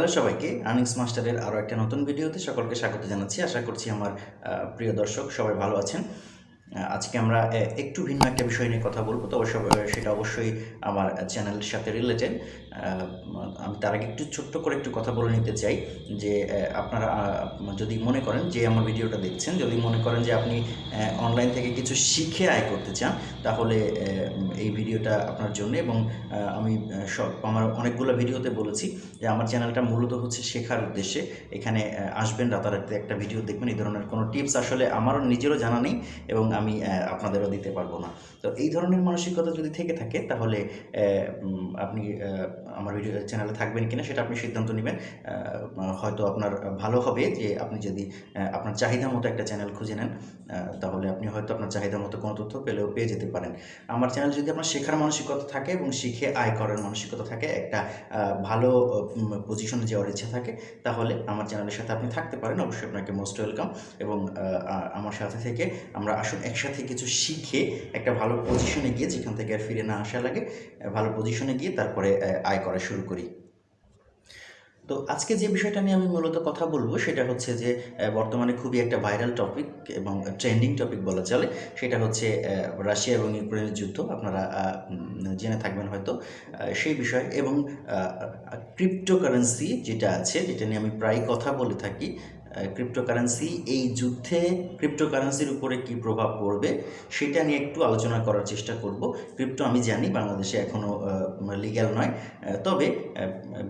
Hello সবাইকে earnings মাস্টারের আরও একটা নতুন ভিডিওতে সকলকে স্বাগত জানাচ্ছি। আশা করছি আমার প্রিয় দর্শক সবাই ভালো আছেন। আজকে আমরা একটু ভিন্ন একটা বিষয় নিয়ে কথা বলব, তো সব- সেটা অবশ্যই আমার চ্যানেলের সাথে রিলেটেড আমি তার আগে একটু ছোট্ট করে একটু কথা বলে নিতে চাই যে আপনারা যদি মনে করেন যে আমার ভিডিওটা দেখছেন, যদি মনে করেন যে আপনি অনলাইন থেকে কিছু শিখে আয় করতে চান, তাহলে এই ভিডিওটা আপনার জন্য এবং আমি সব, আমার অনেকগুলো ভিডিওতে বলেছি যে আমার চ্যানেলটা মূলত হচ্ছে শেখার উদ্দেশ্যে। এখানে আসবেন, রাতারাতি একটা ভিডিও দেখবেন, এই ধরনের কোনো টিপস আসলে আমারও নিজেরও জানা নেই এবং আমি আপনাদেরও দিতে পারব না। তো এই ধরনের মানসিকতা যদি থেকে থাকে তাহলে আপনি আমার ভিডিও চ্যানেলে থাকবেন কিনা সেটা আপনি সিদ্ধান্ত নেবেন। হয়তো আপনার ভালো হবে যে আপনি যদি আপনার চাহিদা মতো একটা চ্যানেল খুঁজে নেন তাহলে আপনি হয়তো আপনার চাহিদা মতো কোনো তথ্য পেলেও পেয়ে যেতে পারেন। আমার চ্যানেল যদি আপনার শেখার মানসিকতা থাকে এবং শিখে আয় করার মানসিকতা থাকে একটা ভালো পজিশনে যাওয়ার ইচ্ছা থাকে তাহলে আমার চ্যানেলের সাথে আপনি থাকতে পারেন। অবশ্যই আপনাকে মোস্ট ওয়েলকাম এবং আমার সাথে থেকে আমরা আসুন একসাথে কিছু শিখে একটা ভালো পজিশনে গিয়ে যেখান থেকে আর ফিরে না আসা লাগে ভালো পজিশনে গিয়ে তারপরে আহ, আয় করা শুরু করি। তো আজকে যে বিষয়টা নিয়ে আমি মূলত কথা বলব সেটা হচ্ছে যে বর্তমানে খুবই একটা ভাইরাল টপিক এবং ট্রেন্ডিং টপিক বলা চলে। সেটা হচ্ছে রাশিয়া এবং ইউক্রেনের যুদ্ধ। আপনারা জেনে থাকবেন হয়তো সেই বিষয়। এবং ক্রিপ্টোকারেন্সি যেটা আছে, যেটা নিয়ে আমি প্রায় কথা বলে থাকি ক্রিপ্টোকারেন্সি এই যুদ্ধে ক্রিপ্টোকারেন্সির উপরে কি প্রভাব পড়বে, সেটা নিয়ে একটু আলোচনা করার চেষ্টা করব। ক্রিপ্টো আমি জানি, বাংলাদেশে এখনও লিগ্যাল নয়। তবে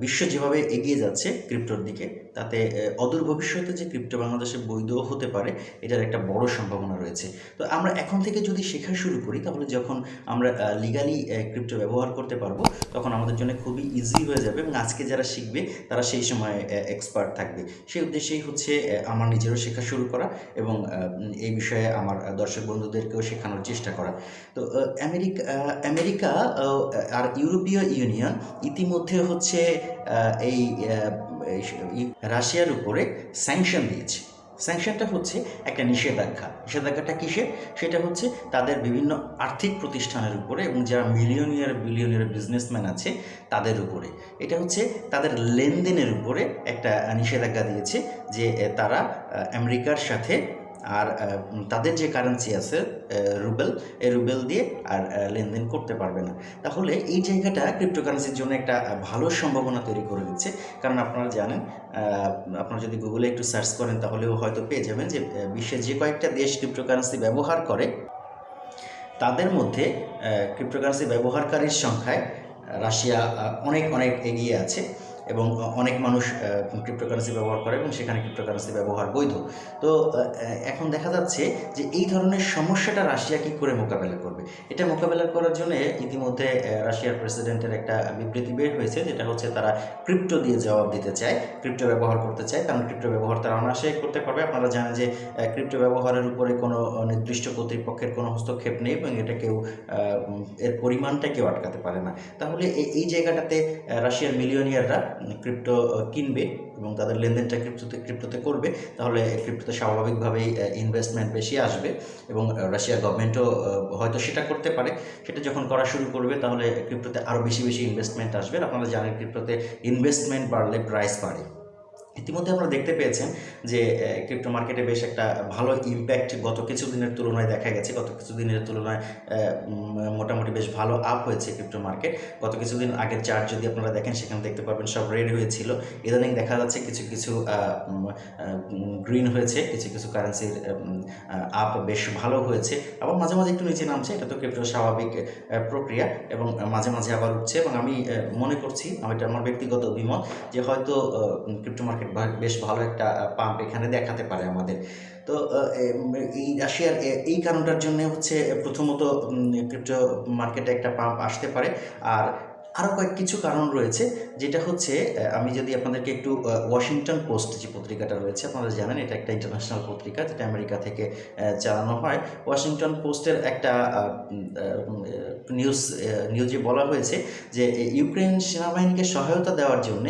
বিশ্ব যেভাবে এগিয়ে যাচ্ছে ক্রিপ্টোর দিকে তাতে অদূর ভবিষ্যতে যে ক্রিপ্টো বাংলাদেশে বৈধ হতে পারে, এটার একটা বড় সম্ভাবনা রয়েছে। তো আমরা এখন থেকে যদি শেখা শুরু করি, তাহলে যখন আমরা লিগালি ক্রিপ্টো ব্যবহার করতে পারব, তখন আমাদের জন্য খুবই ইজি হয়ে যাবে এবং আজকে যারা শিখবে, তারা সেই সময় এক্সপার্ট থাকবে। সেই উদ্দেশ্যেই হচ্ছে আমার নিজেরও শেখা শুরু করা এবং এই বিষয়ে আমার দর্শক বন্ধুদেরকেও শেখানোর চেষ্টা করা। তো আমেরিকা আমেরিকা আর ইউরোপীয় ইউনিয়ন ইতিমধ্যে হচ্ছে এই রাশিয়ার উপরে স্যাংশন দিয়েছে। স্যাংশনটা হচ্ছে একটা নিষেধাজ্ঞা। নিষেধাজ্ঞাটা কিসের? সেটা হচ্ছে তাদের বিভিন্ন আর্থিক প্রতিষ্ঠানের উপরে এবং যারা মিলিয়নিয়ার বিলিয়নিয়ার বিজনেসম্যান আছে, তাদের উপরে। এটা হচ্ছে তাদের লেনদেনের উপরে একটা নিষেধাজ্ঞা দিয়েছে যে তারা আমেরিকার সাথে আর তাদের যে কারেন্সি আছে রুবেল এই রুবেল দিয়ে আর লেনদেন করতে পারবে না। তাহলে এই জায়গাটা ক্রিপ্টোকারেন্সির জন্য একটা ভালো সম্ভাবনা তৈরি করে দিচ্ছে। কারণ আপনারা জানেন আপনারা যদি গুগলে একটু সার্চ করেন, তাহলেও হয়তো পেয়ে যাবেন যে বিশ্বের যে কয়েকটা দেশ ক্রিপ্টোকারেন্সি ব্যবহার করে, তাদের মধ্যে ক্রিপ্টোকারেন্সি ব্যবহারকারীর সংখ্যায়, রাশিয়া অনেক অনেক এগিয়ে আছে। এবং অনেক মানুষ ক্রিপ্টোকারেন্সি ব্যবহার করে এবং সেখানে ক্রিপ্টোকারেন্সি ব্যবহার বৈধ। তো এখন দেখা যাচ্ছে যে এই ধরনের সমস্যাটা রাশিয়া কী করে মোকাবেলা করবে? এটা মোকাবেলা করার জন্য ইতিমধ্যে রাশিয়ার প্রেসিডেন্টের একটা বিবৃতি বের হয়েছে, যেটা হচ্ছে তারা ক্রিপ্টো দিয়ে জবাব দিতে চায় ক্রিপ্টো ব্যবহার করতে চায়। কারণ ক্রিপ্টো ব্যবহার তারা অনায়াসেই করতে পারবে। আপনারা জানেন যে ক্রিপ্টো ব্যবহারের উপরে কোনো নির্দিষ্ট কর্তৃপক্ষের কোনো হস্তক্ষেপ নেই এবং এটা কেউ এর পরিমাণটা কেউ আটকাতে পারে না। তাহলে এই জায়গাটাতে রাশিয়ার মিলিয়নিয়াররা ক্রিপ্টো কিনবে এবং তাদের লেনদেনটা ক্রিপ্টোতে ক্রিপ্টোতে করবে, তাহলে ক্রিপ্টোতে স্বাভাবিকভাবেই ইনভেস্টমেন্ট বেশি আসবে এবং রাশিয়া গভর্নমেন্টও হয়তো সেটা করতে পারে। সেটা যখন করা শুরু করবে, তাহলে ক্রিপ্টোতে আরও বেশি বেশি ইনভেস্টমেন্ট আসবে। আপনারা জানেন ক্রিপ্টোতে ইনভেস্টমেন্ট বাড়লে প্রাইস বাড়ে। ইতিমধ্যে আমরা দেখতে পেয়েছেন যে ক্রিপ্টো মার্কেটে বেশ একটা ভালো ইম্প্যাক্ট গত কিছু দিনের তুলনায় দেখা গেছে। গত কিছু দিনের তুলনায় মোটামুটি বেশ ভালো আপ হয়েছে ক্রিপ্টো মার্কেট গত কিছুদিন আগের চার্ট যদি আপনারা দেখেন, সেখানে দেখতে পারবেন সব রেড হয়েছিল। ইদানিং দেখা যাচ্ছে কিছু কিছু গ্রিন হয়েছে। কিছু কিছু কারেন্সির আপ বেশ ভালো হয়েছে। আবার মাঝে মাঝে একটু নিচে নামছে। এটা তো ক্রিপ্টো স্বাভাবিক প্রক্রিয়া এবং মাঝে মাঝে আবার উঠছে এবং আমি মনে করছি এটা, আমার ব্যক্তিগত অভিমত যে হয়তো ক্রিপ্টো মার্কেট বেশ ভালো একটা পাম্প এখানে দেখাতে পারে আমাদের। তো এই রাশিয়ার এই কারণটার জন্য হচ্ছে প্রথমত ক্রিপ্টো মার্কেটে একটা পাম্প আসতে পারে। আর আরও কয়েক কিছু কারণ রয়েছে, যেটা হচ্ছে আমি যদি আপনাদেরকে একটু ওয়াশিংটন পোস্ট যে পত্রিকাটা রয়েছে, আপনারা জানেন এটা একটা ইন্টারন্যাশনাল পত্রিকা, যেটা আমেরিকা থেকে চালানো হয়। ওয়াশিংটন পোস্টের একটা নিউজ নিউজে বলা হয়েছে যে ইউক্রেন সেনাবাহিনীকে সহায়তা দেওয়ার জন্য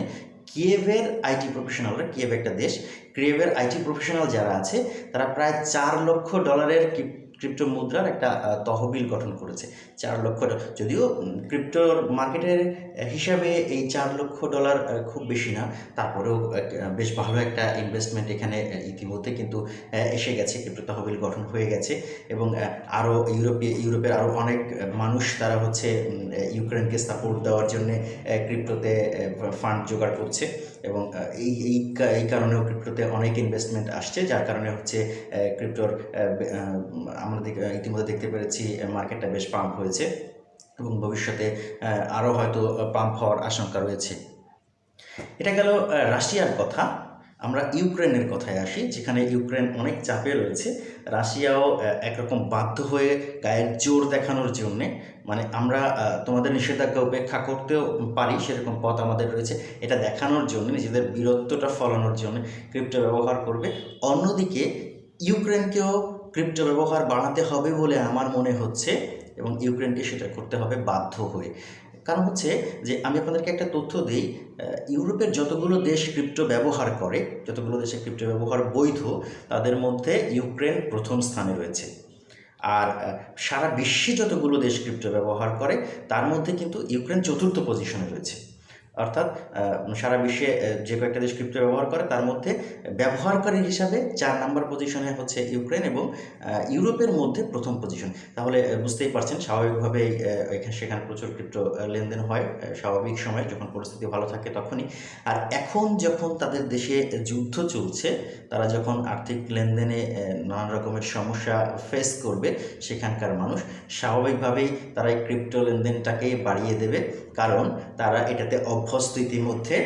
কিয়েভের আইটি প্রফেশনালরা কিয়েভ একটা দেশ কিয়েভের আইটি প্রফেশনাল যারা আছে, তারা প্রায় চার লক্ষ ডলারের ক্রিপ্টো মুদ্রার একটা তহবিল গঠন করেছে। চার লক্ষ যদিও ক্রিপ্টোর মার্কেটের হিসাবে এই চার লক্ষ ডলার খুব বেশি না। তারপরেও বেশ ভালো একটা ইনভেস্টমেন্ট এখানে ইতিমধ্যে কিন্তু এসে গেছে। ক্রিপ্টো তহবিল গঠন হয়ে গেছে এবং আরও ইউরোপীয় ইউরোপের আরও অনেক মানুষ তারা হচ্ছে ইউক্রেনকে সাপোর্ট দেওয়ার জন্যে ক্রিপ্টোতে ফান্ড জোগাড় করছে। এবং এই এই এই কারণেও ক্রিপ্টোতে অনেক ইনভেস্টমেন্ট আসছে, যার কারণে হচ্ছে ক্রিপ্টোর আমরা ইতিমধ্যে দেখতে পেরেছি মার্কেটটা বেশ পাম্প হয়েছে এবং ভবিষ্যতে আরও হয়তো পাম্প হওয়ার আশঙ্কা রয়েছে। এটা গেল রাশিয়ার কথা। আমরা ইউক্রেনের কথায় আসি, যেখানে ইউক্রেন অনেক চাপে রয়েছে। রাশিয়াও একরকম বাধ্য হয়ে গায়ের জোর দেখানোর জন্যে। মানে আমরা তোমাদের নিষেধাজ্ঞা উপেক্ষা করতেও পারি, সেরকম পথ আমাদের রয়েছে। এটা দেখানোর জন্য, নিজেদের বীরত্বটা ফলানোর জন্য ক্রিপ্টো ব্যবহার করবে। অন্যদিকে, ইউক্রেনকেও ক্রিপ্টো ব্যবহার বাড়াতে হবে বলে আমার মনে হচ্ছে এবং ইউক্রেনকে সেটা করতে হবে বাধ্য হয়ে। কারণ হচ্ছে যে আমি আপনাদেরকে একটা তথ্য দিই ইউরোপের যতগুলো দেশ ক্রিপ্টো ব্যবহার করে, যতগুলো দেশে ক্রিপ্টো ব্যবহার বৈধ, তাদের মধ্যে ইউক্রেন প্রথম স্থানে রয়েছে। আর সারা বিশ্বে যতগুলো দেশ ক্রিপ্টো ব্যবহার করে, তার মধ্যে কিন্তু ইউক্রেন চতুর্থ পজিশনে রয়েছে। অর্থাৎ সারা বিশ্বে যে কয়েকটা দেশ ক্রিপ্টো ব্যবহার করে, তার মধ্যে ব্যবহারকারী হিসাবে চার নাম্বার পজিশনে হচ্ছে ইউক্রেন এবং ইউরোপের মধ্যে প্রথম পজিশন তাহলে বুঝতেই পারছেন, স্বাভাবিকভাবেই এখানে সেখানে প্রচুর ক্রিপ্টো লেনদেন হয় স্বাভাবিক সময় যখন পরিস্থিতি ভালো থাকে তখনই। আর এখন যখন তাদের দেশে যুদ্ধ চলছে, তারা যখন আর্থিক লেনদেনে নানান রকমের সমস্যা ফেস করবে, সেখানকার মানুষ, স্বাভাবিকভাবেই তারা এই ক্রিপ্টো লেনদেনটাকে বাড়িয়ে দেবে। কারণ, তারা এটাতে অভ্যস্ত ইতিমধ্যে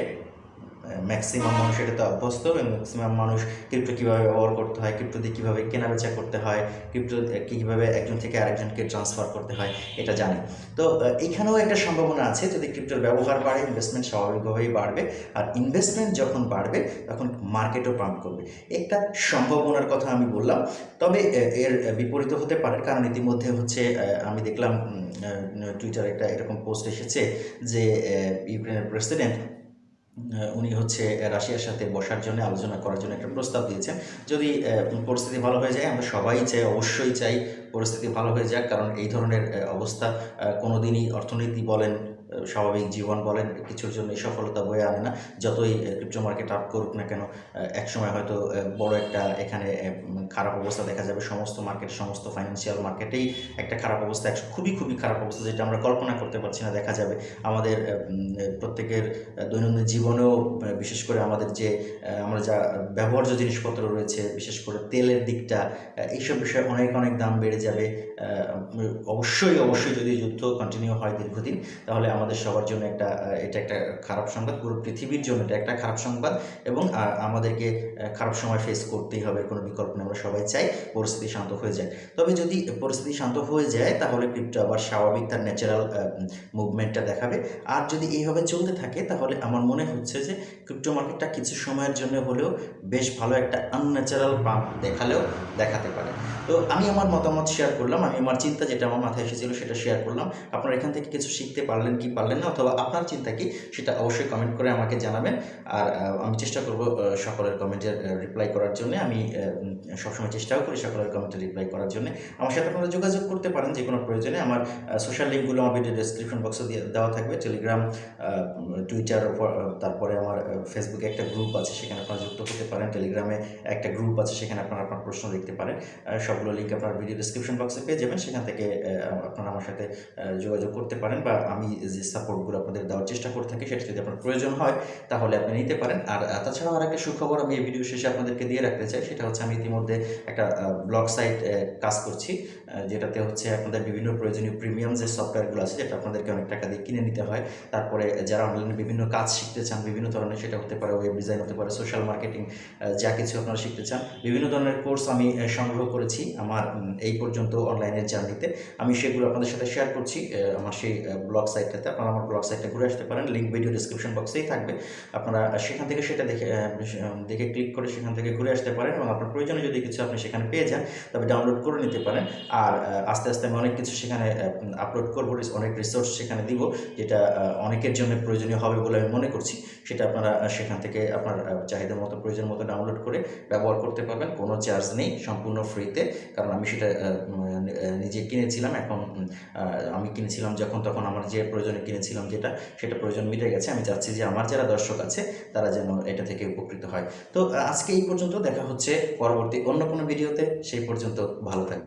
ম্যাক্সিমাম মানুষ এটাতে অভ্যস্ত এবং ম্যাক্সিমাম মানুষ ক্রিপ্টো কীভাবে ব্যবহার করতে হয় ক্রিপ্টো দিয়ে কীভাবে কেনাবেচা করতে হয় ক্রিপ্টো কীভাবে একজন থেকে আরেকজনকে ট্রান্সফার করতে হয়, এটা জানে। তো এখানেও একটা সম্ভাবনা আছে, যদি ক্রিপ্টোর ব্যবহার বাড়ে ইনভেস্টমেন্ট স্বাভাবিকভাবেই বাড়বে। আর ইনভেস্টমেন্ট যখন বাড়বে, তখন মার্কেটও পাম্প করবে। একটা সম্ভাবনার কথা আমি বললাম, তবে এর বিপরীত হতে পারে, কারণ ইতিমধ্যে হচ্ছে আমি দেখলাম টুইটারে একটা এরকম পোস্ট এসেছে যে ইউক্রেনের প্রেসিডেন্ট উনি হচ্ছে রাশিয়ার সাথে বসার জন্য, আলোচনা করার জন্য একটা প্রস্তাব দিয়েছেন। যদি পরিস্থিতি ভালো হয়ে যায়, আমরা সবাই চাই, অবশ্যই চাই পরিস্থিতি ভালো হয়ে যাক, কারণ এই ধরনের অবস্থা কোনো কোনোদিনই অর্থনীতি বলেন স্বাভাবিক জীবন বলেন, কিছুর জন্য সফলতা বয়ে আনে না। যতই ক্রিপ্টো মার্কেট আপ করুক না কেন একসময় হয়তো বড় একটা এখানে খারাপ অবস্থা দেখা যাবে। সমস্ত মার্কেট সমস্ত ফাইন্যান্সিয়াল মার্কেটেই একটা খারাপ অবস্থা, একশো, খুবই খুবই খারাপ অবস্থা যেটা আমরা কল্পনা করতে পারছি না, দেখা যাবে। আমাদের প্রত্যেকের দৈনন্দিন জীবনেও বিশেষ করে আমাদের যে আমরা যা ব্যবহার্য জিনিসপত্র রয়েছে, বিশেষ করে তেলের দিকটা এইসব বিষয়ে অনেক অনেক দাম বেড়ে যাবে। অবশ্যই অবশ্যই যদি যুদ্ধ কন্টিনিউ হয় দীর্ঘদিন, তাহলে আমাদের সবার জন্য একটা এটা একটা খারাপ সংবাদ, পুরো পৃথিবীর জন্য এটা একটা খারাপ সংবাদ এবং আমাদেরকে খারাপ সময় ফেস করতেই হবে কোনো বিকল্প নেই, আমরা সবাই চাই পরিস্থিতি শান্ত হয়ে যায়। তবে যদি পরিস্থিতি শান্ত হয়ে যায়, তাহলে ক্রিপ্টো আবার স্বাভাবিক তার ন্যাচারাল মুভমেন্টটা দেখাবে। আর যদি এইভাবে চলতে থাকে, তাহলে আমার মনে হচ্ছে যে ক্রিপ্টো মার্কেটটা কিছু সময়ের জন্য হলেও বেশ ভালো একটা আনন্যাচারাল পাম্প দেখালেও দেখাতে পারে। তো আমি আমার মতামত শেয়ার করলাম, আমি আমার চিন্তা যেটা আমার মাথায় এসেছিল সেটা শেয়ার করলাম। আপনারা এখান থেকে কিছু শিখতে পারলেন কি পারলেন না অথবা আপনার চিন্তা কি, সেটা অবশ্যই কমেন্ট করে আমাকে জানাবেন। আর আমি চেষ্টা করব সকলের কমেন্টের রিপ্লাই করার জন্য। আমি সবসময় চেষ্টাও করি সকলের কমেন্টে রিপ্লাই করার জন্য। আমার সাথে আপনারা যোগাযোগ করতে পারেন যে কোনো প্রয়োজনে। আমার সোশ্যাল লিঙ্কগুলো আমার ভিডিও ডেসক্রিপশন বক্সে দেওয়া থাকবে। টেলিগ্রাম টুইটার তারপরে আমার ফেসবুকে একটা গ্রুপ আছে, সেখানে আপনারা যুক্ত হতে পারেন। টেলিগ্রামে একটা গ্রুপ আছে, সেখানে আপনারা আপনার প্রশ্ন লিখতে পারেন। সবগুলো লিঙ্ক আপনার ভিডিও ডিসক্রিপশন বক্সে পেয়ে যাবেন। সেখান থেকে আপনারা আমার সাথে যোগাযোগ করতে পারেন বা আমি যে সাপোর্টগুলো আপনাদের দেওয়ার চেষ্টা করে থাকি, সেটা যদি আপনার প্রয়োজন হয়, তাহলে আপনি নিতে পারেন। আর তাছাড়াও আর একটা সুখবর আমি এই ভিডিও শেষে আপনাদেরকে দিয়ে রাখতে চাই, সেটা হচ্ছে আমি ইতিমধ্যে একটা ব্লগ সাইট কাজ করছি যেটাতে হচ্ছে আপনাদের বিভিন্ন প্রয়োজনীয় প্রিমিয়াম যে সফটওয়্যারগুলো আছে যেটা আপনাদেরকে অনেক টাকা দিয়ে কিনে নিতে হয়। তারপরে যারা অনলাইনে বিভিন্ন কাজ শিখতে চান, বিভিন্ন ধরনের, সেটা হতে পারে ওয়েব ডিজাইন হতে পারে সোশ্যাল মার্কেটিং যা কিছু আপনারা শিখতে চান, বিভিন্ন ধরনের কোর্স আমি সংগ্রহ করেছি আমার এই পর্যন্ত অনলাইনের জার্নিতে আমি সেগুলো আপনাদের সাথে শেয়ার করছি আমার সেই ব্লগ সাইটটাতে সাইটটাতে আপনারা আমার ব্লগ সাইটটা ঘুরে আসতে পারেন। লিঙ্ক ভিডিও ডিসক্রিপশন বক্সেই থাকবে। আপনারা সেখান থেকে সেটা দেখে দেখে ক্লিক করে সেখান থেকে ঘুরে আসতে পারেন এবং আপনার প্রয়োজনে যদি কিছু আপনি সেখানে পেয়ে যান, তবে ডাউনলোড করে নিতে পারেন। আর আস্তে আস্তে আমি অনেক কিছু সেখানে আপলোড করব অনেক রিসোর্স সেখানে দিব, যেটা অনেকের জন্য প্রয়োজনীয় হবে বলে আমি মনে করছি। সেটা আপনারা সেখান থেকে আপনার চাহিদা মতো প্রয়োজন মতো ডাউনলোড করে ব্যবহার করতে পারবেন। কোনো চার্জ নেই, সম্পূর্ণ ফ্রিতে কারণ আমি সেটা নিজে কিনেছিলাম। এখন আমি কিনেছিলাম যখন, তখন আমার যে প্রয়োজনে কিনেছিলাম যেটা, সেটা প্রয়োজন মিটে গেছে। আমি চাচ্ছি যে আমার যারা দর্শক আছে, তারা যেন এটা থেকে উপকৃত হয়। তো আজকে এই পর্যন্ত দেখা হচ্ছে পরবর্তী অন্য কোনো ভিডিওতে। সেই পর্যন্ত ভালো থাকবে